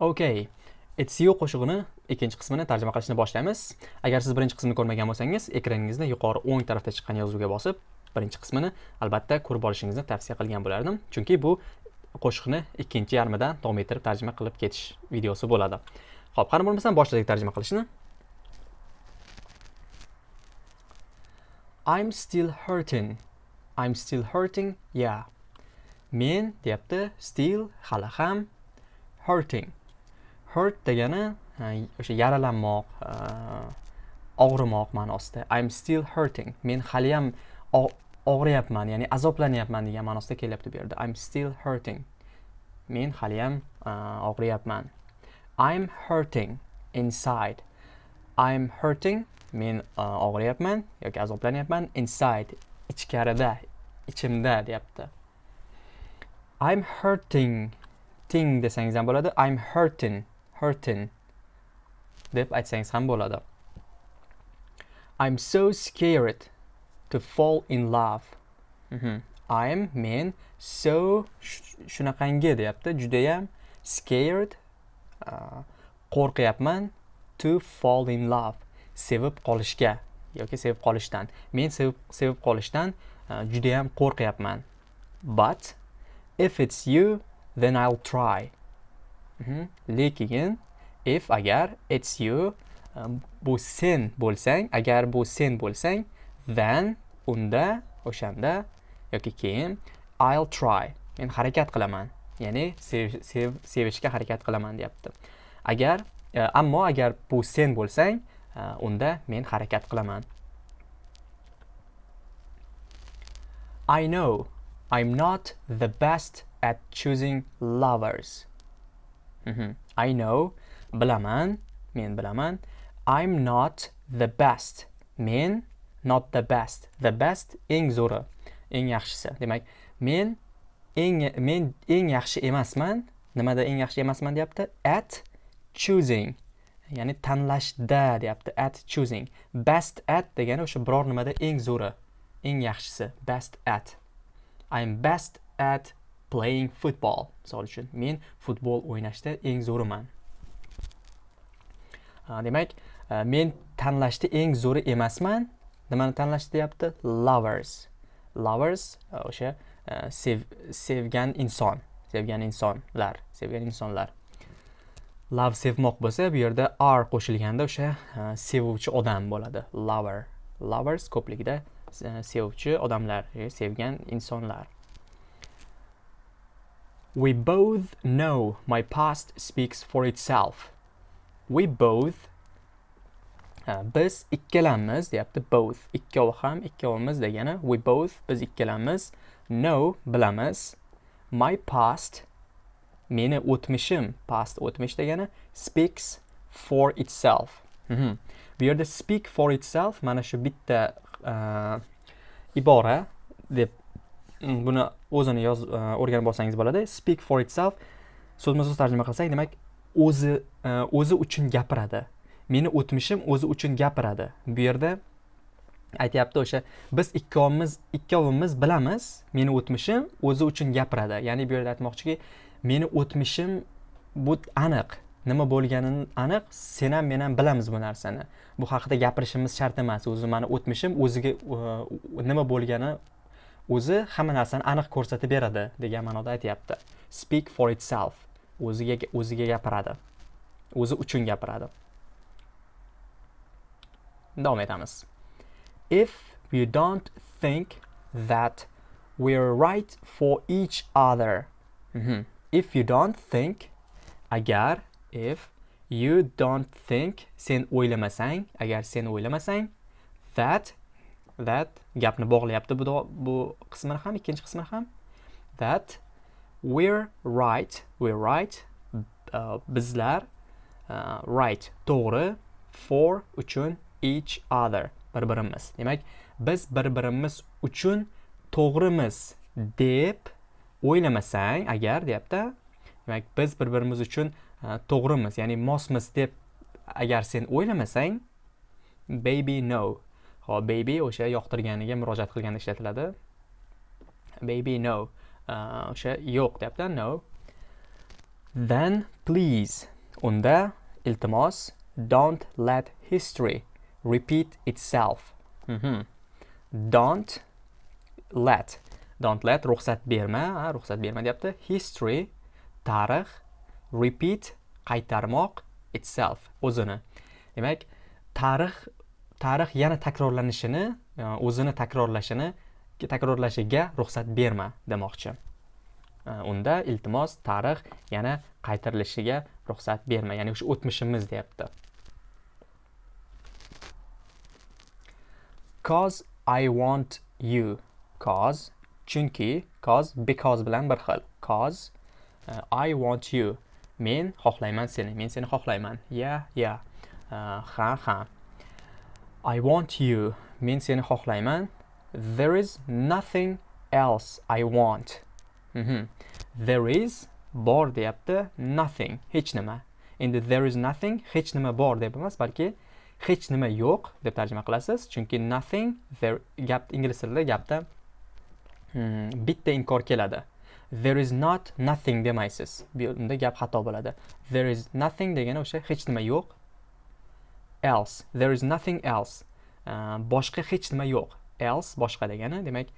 Okay. Etsiyo qo'shig'ini ikkinchi qismini tarjima qilishni boshlaymiz. Agar siz birinchi qismini ko'rmagan bo'lsangiz, ekraningizda yuqori o'ng tarafda chiqqan yozuvga bosib, birinchi qismini albatta ko'rib olishingizni tavsiya qilgan bo'lardim. Chunki bu qo'shiqni ikkinchi yarmidan davom ettirib tarjima qilib ketish videosi bo'ladi. Xo'p, qani bo'lmasam boshladik tarjima qilishni. I'm still hurting. I'm still hurting. Yeah. Men deyapti, still hali ham hurting. Hurt degani o'sha yaralanmoq og'rimoq ma'nosida. I'm still hurting. Men haliyam og'riyapman ya'ni azoblanyapman degan ma'nosida kelyapti bu yerda. I'm still hurting. Men haliyam og'riyapman. I'm hurting inside. I'm hurting men og'riyapman yoki azoblanyapman inside ichkarida ichimda deyapti. I'm hurting ting desangiz ham bo'ladi. I'm hurting hurting deb aytsangiz ham bo'ladi. I'm so scared to fall in love. Mm -hmm. I'm men so shunaqangi deyapti. Judayam scared uh, qo'rqyapman to fall in love. Sevib qolishga yoki sevib qolishdan. Men sevib sevib qolishdan uh, judayam qo'rqyapman. But if it's you then I'll try. Mhm. lekin if agar it's you bu sen bo'lsang agar bu sen bo'lsang then unda o'shanda yoki keyin I'll try. Men harakat qilaman. Ya'ni sev, sev, sevishga harakat qilaman deyapti. Agar e, ammo agar bu sen bo'lsang e, unda men harakat qilaman. I know I'm not the best at choosing lovers. Mm-hmm. I know bilaman men bilaman. I'm not the best. Men not the best. The best eng zo'ri eng yaxshisi. Demak men eng men eng yaxshi emasman. Nimada eng yaxshi emasman deyapti? At choosing. Ya'ni tanlashda deyapti. At choosing. Best at degani o'sha biror nimada eng zo'ri eng yaxshisi. Best at. I'm best at playing football. Misol uchun men futbol o'ynashda eng zo'riman. Ah, demak ah, men tanlashda eng zo'ri emasman. Nimani tanlashda deyapti? Lovers. Lovers ah, o'sha sev, sevgan inson sevgan insonlar sevgan insonlar. Love sevmoq bo'lsa bu yerda r qo'shilganda o'sha sevuvchi odam bo'ladi. Lover. Lovers ko'pligida sevuvchi odamlar sevgan insonlar. We both know my past speaks for itself. We both biz ikkalamiz deyapti both ikkovi ham ikkovimiz degani we both biz ikkalamiz know bilamiz my past meni o'tmishim past o'tmish degani speaks for itself mm -hmm. bu yerda speak for itself mana shu bitta uh, ibora deb buni o'zini yoz e, o'rganib olsangiz bo'ladi. Speak for itself. So'zma so'z tarjima qilsak demak o'zi e, o'zi uchun gapiradi. Meni o'tmishim o'zi uchun gapiradi. Bu yerda aytyapti o'sha biz ikkovimiz ikkovimiz bilamiz meni o'tmishim o'zi uchun gapiradi. Ya'ni bu yerda aytmoqchiki meni o'tmishim bu aniq. Nima bo'lganini aniq sen ham men ham bilamiz bu narsani. Bu haqida gapirishimiz shart emas. O'zi mani o'tmishim o'ziga e, nima bo'lgani o'zi hamma narsani aniq ko'rsatib beradi degan ma'noda aytyapti. Speak for itself. O'ziga o'ziga gapiradi. O'zi uchun gapiradi. Davom etamiz. If we don't think that we're right for each other. Mm -hmm. if you don't think agar if you don't think sen o'ylamasang agar sen o'ylamasang that that gapni bog'layapti bu bu qismini ham ikkinchi qismini ham. That we're right we're right uh, bizlar uh, right to'g'ri for uchun each other bir birimiz demak biz bir birimiz uchun to'g'rimiz deb o'ylamasang agar deyapti. Demak biz bir birimiz uchun uh, to'g'rimiz ya'ni mosmiz deb agar sen o'ylamasang baby no hop baby o'sha yoqtirganiga murojaat qilganda ishlatiladi. Baby no. O'sha yo'q deyapti no. Then please unda iltimos don't let history repeat itself. Mhm. don't let don't let ruxsat berma ha, ruxsat berma deyapti. History tarix repeat qaytarmoq itself o'zini. Demak tarix tarix yana takrorlanishini e, o'zini takrorlashini takrorlashiga ruxsat berma demoqchi. E, unda iltimos tarix yana qaytarilishiga ruxsat berma ya'ni o'sha o'tmishimiz deyapti. Cause i want you. Cause chunki cause because bilan bir xil. Cause uh, i want you. Men xohlayman seni men seni xohlayman. Ya ya. Uh, ha ha. I want you. Men seni xohlayman. There is nothing else i want. Mhm. there is bor deyapti nothing hech nima. Endi there is nothing hech nima bor deb emas balki hech nima yo'q deb tarjima qilasiz. Chunki nothing there gap ingliz tilida gapda hmm, bitta inkor keladi. There is not nothing demaysiz. Bu- gap xato bo'ladi. There is nothing degani o'sha hech nima yo'q else. There is nothing else. Uh, boshqa hech nima yo'q. Else boshqa degani demak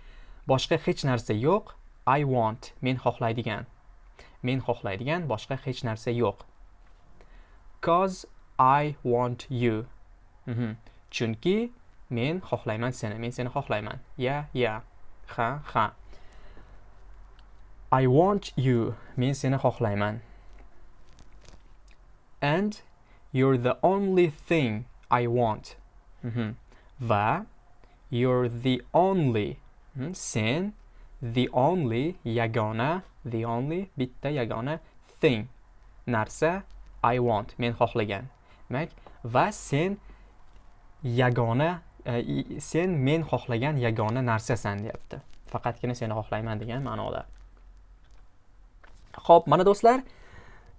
boshqa hech narsa yo'q. I want men xohlaydigan. Men xohlaydigan boshqa hech narsa yo'q. Cause i want you. Mhm. chunki men xohlayman seni men seni xohlayman. Ya ya. Ha ha. I want you. Men seni xohlayman. And you're the only thing i want. Mhm. va you're the only Mhm. sen the only yagona the only bitta yagona thing. Narsa i want. Men xohlagan. Demak va sen yagona e, sen men xohlagan yagona narsasan deyapti. Faqatgina seni xohlayman degan ma'noda. Ho'p mana do'stlar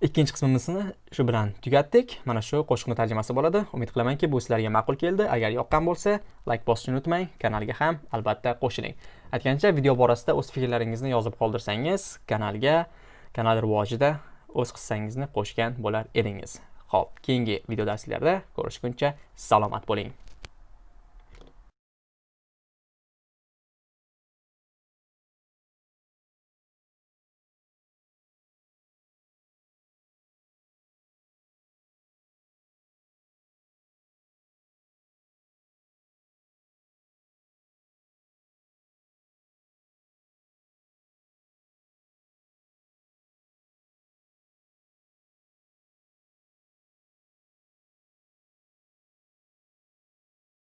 ikkinchi qismimizni shu bilan tugatdik. Mana shu qo'shiqni tarjimasi bo'ladi. Umid qilamanki bu sizlarga ma'qul keldi. Agar yoqqan bo'lsa layk bosishni unutmang kanalga ham albatta qo'shiling. Aytgancha video borasida o'z fikrlaringizni yozib qoldirsangiz kanalga kanal rivojida o'z hissangizni qo'shgan bo'lar edingiz. Ho'p keyingi video darslarda ko'rishguncha salomat bo'ling.